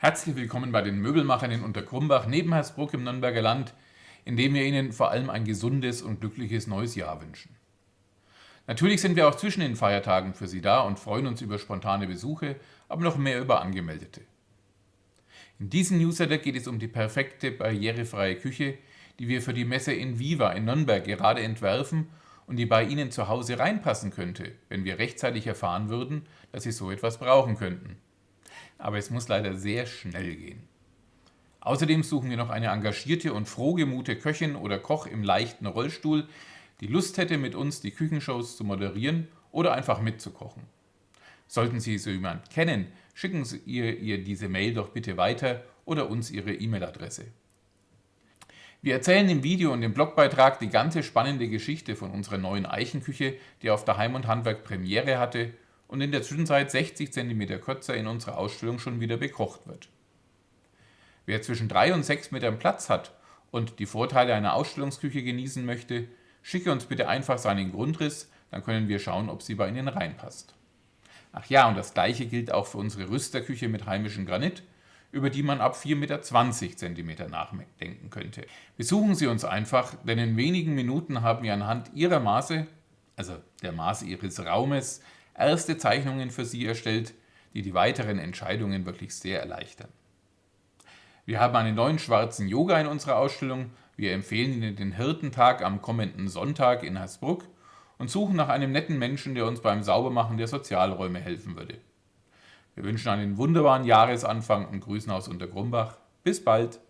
Herzlich willkommen bei den Möbelmachern in Unterkrumbach neben Hersbruck im Nürnberger Land, in dem wir Ihnen vor allem ein gesundes und glückliches neues Jahr wünschen. Natürlich sind wir auch zwischen den Feiertagen für Sie da und freuen uns über spontane Besuche, aber noch mehr über Angemeldete. In diesem Newsletter geht es um die perfekte barrierefreie Küche, die wir für die Messe in Viva in Nürnberg gerade entwerfen und die bei Ihnen zu Hause reinpassen könnte, wenn wir rechtzeitig erfahren würden, dass Sie so etwas brauchen könnten. Aber es muss leider sehr schnell gehen. Außerdem suchen wir noch eine engagierte und frohgemute Köchin oder Koch im leichten Rollstuhl, die Lust hätte, mit uns die Küchenshows zu moderieren oder einfach mitzukochen. Sollten Sie so jemand kennen, schicken Sie ihr, ihr diese Mail doch bitte weiter oder uns Ihre E-Mail-Adresse. Wir erzählen im Video und im Blogbeitrag die ganze spannende Geschichte von unserer neuen Eichenküche, die auf der Heim und Handwerk Premiere hatte und in der Zwischenzeit 60 cm kürzer in unserer Ausstellung schon wieder bekocht wird. Wer zwischen 3 und 6 Metern Platz hat und die Vorteile einer Ausstellungsküche genießen möchte, schicke uns bitte einfach seinen Grundriss, dann können wir schauen, ob sie bei Ihnen reinpasst. Ach ja, und das gleiche gilt auch für unsere Rüsterküche mit heimischem Granit, über die man ab 4,20 Meter cm nachdenken könnte. Besuchen Sie uns einfach, denn in wenigen Minuten haben wir anhand Ihrer Maße, also der Maße Ihres Raumes, erste Zeichnungen für Sie erstellt, die die weiteren Entscheidungen wirklich sehr erleichtern. Wir haben einen neuen schwarzen Yoga in unserer Ausstellung. Wir empfehlen Ihnen den Hirtentag am kommenden Sonntag in Hersbruck und suchen nach einem netten Menschen, der uns beim Saubermachen der Sozialräume helfen würde. Wir wünschen einen wunderbaren Jahresanfang und grüßen aus Untergrumbach. Bis bald!